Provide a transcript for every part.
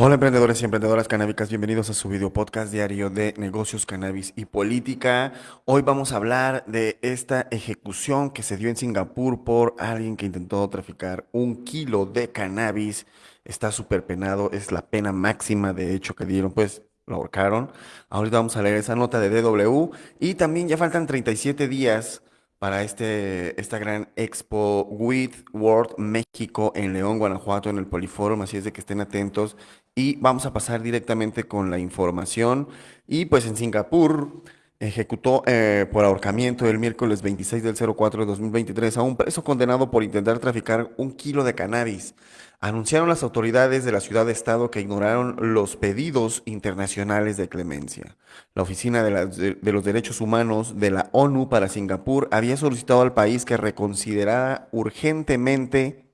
Hola emprendedores y emprendedoras canábicas, bienvenidos a su video podcast diario de negocios, cannabis y política. Hoy vamos a hablar de esta ejecución que se dio en Singapur por alguien que intentó traficar un kilo de cannabis. Está súper penado, es la pena máxima de hecho que dieron, pues lo ahorcaron. Ahorita vamos a leer esa nota de DW y también ya faltan 37 días para este, esta gran expo With World México en León, Guanajuato, en el Poliforum, así es de que estén atentos y vamos a pasar directamente con la información. Y pues en Singapur ejecutó eh, por ahorcamiento el miércoles 26 del 04 de 2023 a un preso condenado por intentar traficar un kilo de cannabis. Anunciaron las autoridades de la ciudad de estado que ignoraron los pedidos internacionales de clemencia. La Oficina de, de los Derechos Humanos de la ONU para Singapur había solicitado al país que reconsiderara urgentemente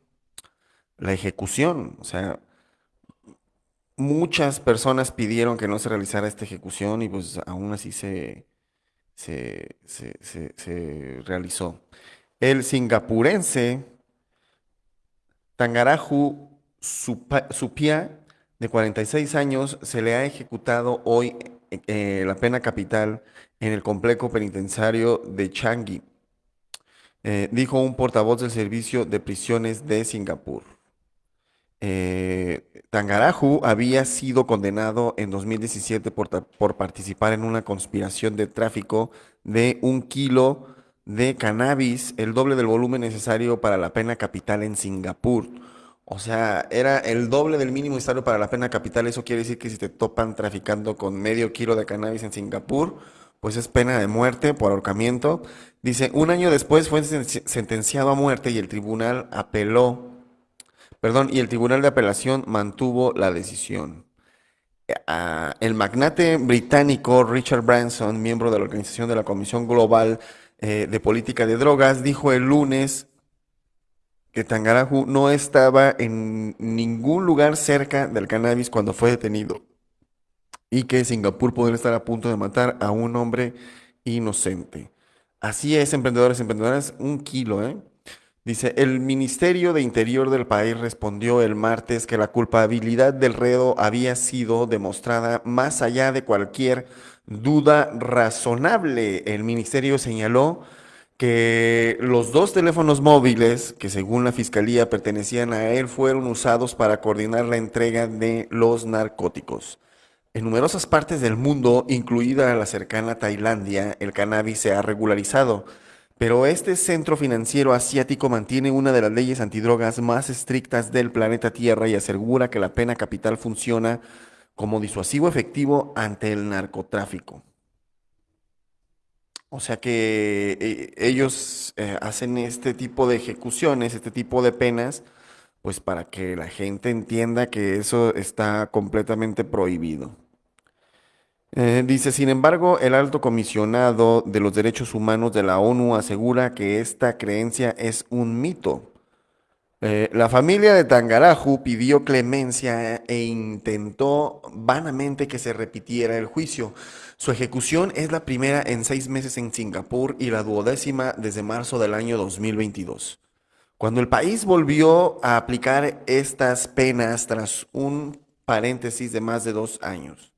la ejecución. O sea, muchas personas pidieron que no se realizara esta ejecución y pues aún así se, se, realizó. El singapurense Tangaraju Supia, de 46 años, se le ha ejecutado hoy eh, la pena capital en el complejo penitenciario de Changi, eh, dijo un portavoz del Servicio de Prisiones de Singapur. Eh, Tangaraju había sido condenado en 2017 por, por, participar en una conspiración de tráfico de un kilo de cannabis, el doble del volumen necesario para la pena capital en Singapur. O sea, era el doble del mínimo necesario para la pena capital. Eso quiere decir que si te topan traficando con medio kilo de cannabis en Singapur, pues es pena de muerte por ahorcamiento. Dice, un año después fue sentenciado a muerte y el tribunal apeló Perdón, y el Tribunal de Apelación mantuvo la decisión. Ah, el magnate británico Richard Branson, miembro de la organización de la Comisión Global eh, de Política de Drogas, dijo el lunes que Tangaraju no estaba en ningún lugar cerca del cannabis cuando fue detenido y que Singapur podría estar a punto de matar a un hombre inocente. Así es, emprendedores, emprendedoras, un kilo, ¿eh? Dice, el Ministerio de Interior del país respondió el martes que la culpabilidad del redo había sido demostrada más allá de cualquier duda razonable. El ministerio señaló que los dos teléfonos móviles que según la fiscalía pertenecían a él fueron usados para coordinar la entrega de los narcóticos. En numerosas partes del mundo, incluida la cercana Tailandia, el cannabis se ha regularizado pero este centro financiero asiático mantiene una de las leyes antidrogas más estrictas del planeta Tierra y asegura que la pena capital funciona como disuasivo efectivo ante el narcotráfico. O sea que eh, ellos eh, hacen este tipo de ejecuciones, este tipo de penas, pues para que la gente entienda que eso está completamente prohibido. Eh, dice, sin embargo, el alto comisionado de los derechos humanos de la ONU asegura que esta creencia es un mito. Eh, la familia de Tangaraju pidió clemencia e intentó vanamente que se repitiera el juicio. Su ejecución es la primera en seis meses en Singapur y la duodécima desde marzo del año 2022. Cuando el país volvió a aplicar estas penas tras un paréntesis de más de dos años.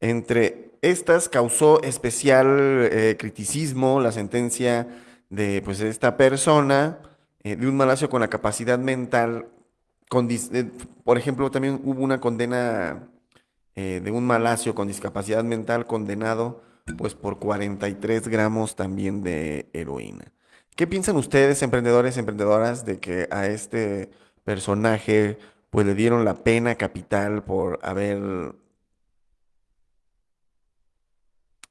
Entre estas causó especial eh, criticismo la sentencia de pues, esta persona, eh, de un malacio con la capacidad mental. Eh, por ejemplo, también hubo una condena de un malacio con discapacidad mental condenado pues, por 43 gramos también de heroína. ¿Qué piensan ustedes, emprendedores, emprendedoras, de que a este personaje pues le dieron la pena capital por haber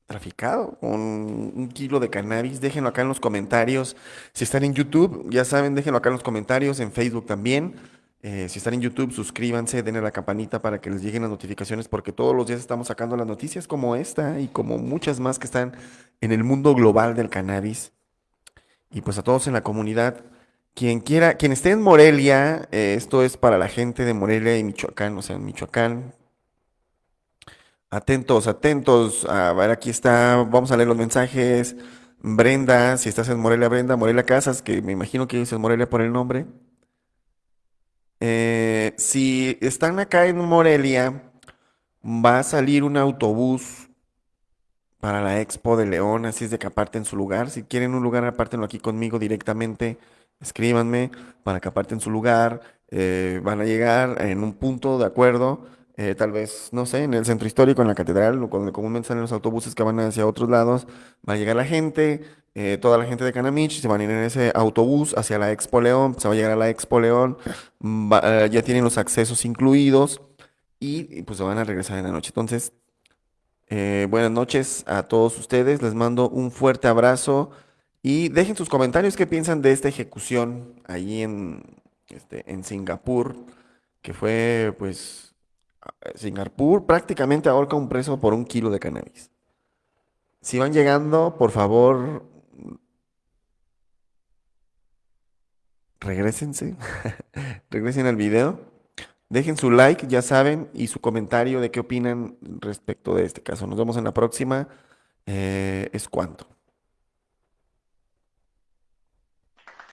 traficado con un kilo de cannabis. Déjenlo acá en los comentarios. Si están en YouTube, ya saben, déjenlo acá en los comentarios, en Facebook también. Eh, si están en YouTube, suscríbanse, denle la campanita para que les lleguen las notificaciones, porque todos los días estamos sacando las noticias como esta y como muchas más que están en el mundo global del cannabis. Y pues a todos en la comunidad, quien quiera, quien esté en Morelia, eh, esto es para la gente de Morelia y Michoacán, o sea, en Michoacán, Atentos, atentos. A ver, aquí está. Vamos a leer los mensajes. Brenda, si estás en Morelia, Brenda, Morelia Casas, que me imagino que dices Morelia por el nombre. Eh, si están acá en Morelia, va a salir un autobús para la Expo de León, así es de que aparten su lugar. Si quieren un lugar, apártenlo aquí conmigo directamente. Escríbanme para que aparten su lugar. Eh, van a llegar en un punto de acuerdo, eh, tal vez, no sé, en el centro histórico, en la catedral, o donde comúnmente salen los autobuses que van hacia otros lados. Va a llegar la gente, eh, toda la gente de Canamich, se van a ir en ese autobús hacia la Expo León, se va a llegar a la Expo León, va- eh, ya tienen los accesos incluidos y, pues se van a regresar en la noche. Entonces, eh, buenas noches a todos ustedes, les mando un fuerte abrazo y dejen sus comentarios qué piensan de esta ejecución ahí en, este, en Singapur, que fue pues Singapur prácticamente ahorca un preso por un kilo de cannabis. Si van llegando, por favor, regrésense, regresen al video, dejen su like, ya saben, y su comentario de qué opinan respecto de este caso. Nos vemos en la próxima. Eh, es cuanto.